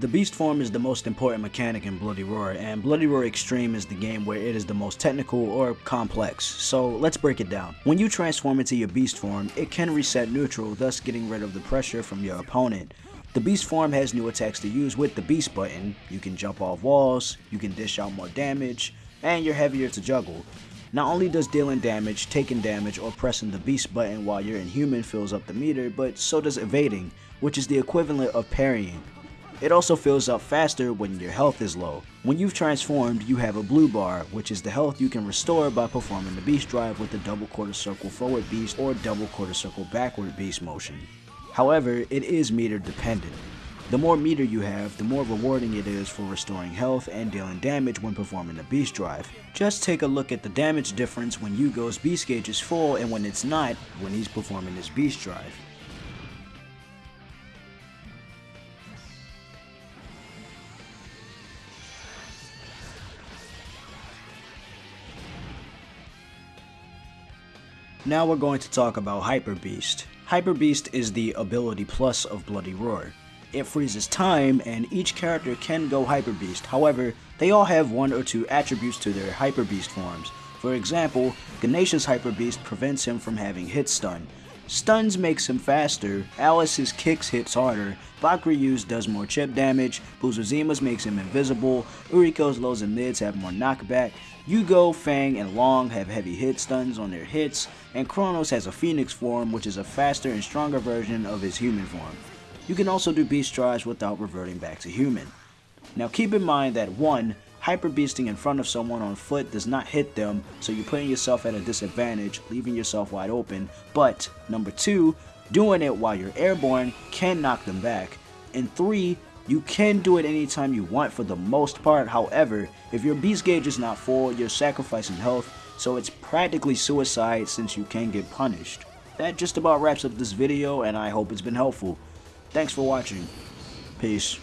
The Beast form is the most important mechanic in Bloody Roar, and Bloody Roar Extreme is the game where it is the most technical or complex, so let's break it down. When you transform into your Beast form, it can reset neutral, thus getting rid of the pressure from your opponent. The Beast form has new attacks to use with the Beast button. You can jump off walls, you can dish out more damage, and you're heavier to juggle. Not only does dealing damage, taking damage, or pressing the Beast button while you're inhuman fills up the meter, but so does evading, which is the equivalent of parrying. It also fills up faster when your health is low. When you've transformed, you have a blue bar, which is the health you can restore by performing the beast drive with the double quarter circle forward beast or double quarter circle backward beast motion. However, it is meter dependent. The more meter you have, the more rewarding it is for restoring health and dealing damage when performing the beast drive. Just take a look at the damage difference when Yugo's beast gauge is full and when it's not when he's performing his beast drive. Now we're going to talk about Hyper Beast. Hyper Beast is the ability plus of Bloody Roar. It freezes time and each character can go Hyper Beast, however, they all have one or two attributes to their Hyper Beast forms. For example, Ganesha's Hyper Beast prevents him from having hit stun. Stun's makes him faster, Alice's kicks hits harder, Bakuryu's does more chip damage, Busuzima's makes him invisible, Uriko's lows and mids have more knockback, Yugo, Fang, and Long have heavy hit stuns on their hits, and Cronos has a Phoenix form which is a faster and stronger version of his human form. You can also do beast drives without reverting back to human. Now keep in mind that 1. Hyper beasting in front of someone on foot does not hit them, so you're putting yourself at a disadvantage, leaving yourself wide open. But, number 2, doing it while you're airborne can knock them back. And 3, you can do it anytime you want for the most part, however, if your beast gauge is not full, you're sacrificing health, so it's practically suicide since you can get punished. That just about wraps up this video and I hope it's been helpful. Thanks for watching. Peace.